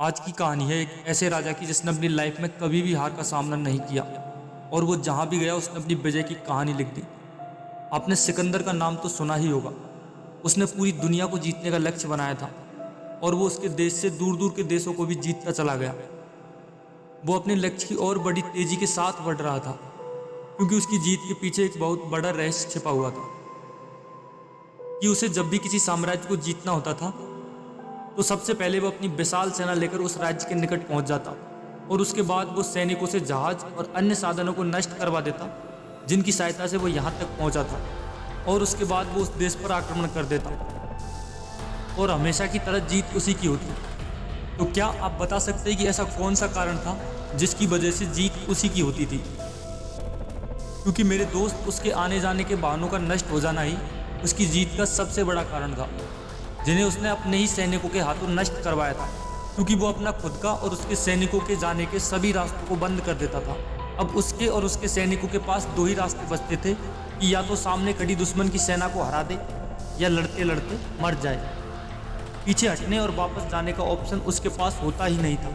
आज की कहानी है एक ऐसे राजा की जिसने अपनी लाइफ में कभी भी हार का सामना नहीं किया। और वो जहाँ भी गया, उसने अपनी विजय की कहानी लिख दी। आपने सिकंदर का नाम तो सुना ही होगा। उसने पूरी दुनिया को जीतने का लक्ष्य बनाया था। और वो उसके देश से दूर दूर के देशों को भी जीतता चला गया। वो अपने लक्ष्य की और बड़ी तेज़ी के साथ बढ़ रहा था, क्योंकि उसकी जीत के पीछे एक बहुत बड़ा रहस्य छिपा हुआ था। कि उसे जब भी किसी साम्राज्य को जीतना होता था तो सबसे पहले वो अपनी विशाल सेना लेकर उस राज्य के निकट पहुँच जाता और उसके बाद वो सैनिकों से जहाज़ और अन्य साधनों को नष्ट करवा देता, जिनकी सहायता से वो यहाँ तक पहुँचा था और उसके बाद वो उस देश पर आक्रमण कर देता। और हमेशा की तरह जीत उसी की होती। तो क्या आप बता सकते हैं कि ऐसा कौन सा कारण था जिसकी वजह से जीत उसी की होती थी? क्योंकि मेरे दोस्त उसके आने जाने के वाहनों का नष्ट हो जाना ही उसकी जीत का सबसे बड़ा कारण था। जिन्हें उसने अपने ही सैनिकों के हाथों नष्ट करवाया था, क्योंकि वो अपना खुद का और उसके सैनिकों के जाने के सभी रास्तों को बंद कर देता था। अब उसके और उसके सैनिकों के पास दो ही रास्ते बचते थे कि या तो सामने खड़ी दुश्मन की सेना को हरा दे, या लड़ते लड़ते मर जाए। पीछे हटने और वापस जाने का ऑप्शन उसके पास होता ही नहीं था।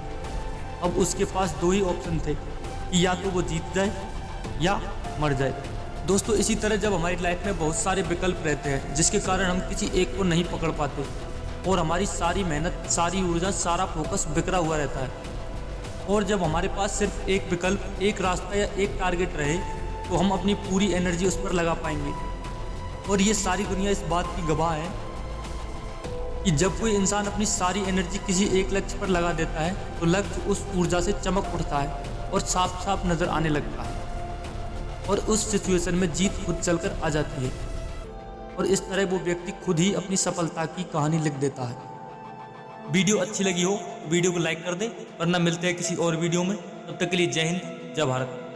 अब उसके पास दो ही ऑप्शन थे कि या तो वो जीत जाए या मर जाए। दोस्तों, इसी तरह जब हमारी लाइफ में बहुत सारे विकल्प रहते हैं, जिसके कारण हम किसी एक को नहीं पकड़ पाते, और हमारी सारी मेहनत, सारी ऊर्जा, सारा फोकस बिखरा हुआ रहता है। और जब हमारे पास सिर्फ़ एक विकल्प, एक रास्ता या एक टारगेट रहे तो हम अपनी पूरी एनर्जी उस पर लगा पाएँगे। और ये सारी दुनिया इस बात की गवाह है कि जब कोई इंसान अपनी सारी एनर्जी किसी एक लक्ष्य पर लगा देता है तो लक्ष्य उस ऊर्जा से चमक उठता है और साफ़ साफ़ नज़र आने लगता है। और उस सिचुएशन में जीत खुद चलकर आ जाती है। और इस तरह वो व्यक्ति खुद ही अपनी सफलता की कहानी लिख देता है। वीडियो अच्छी लगी हो, वीडियो को लाइक कर दे, वरना मिलते हैं किसी और वीडियो में। तब तक के लिए जय हिंद, जय भारत।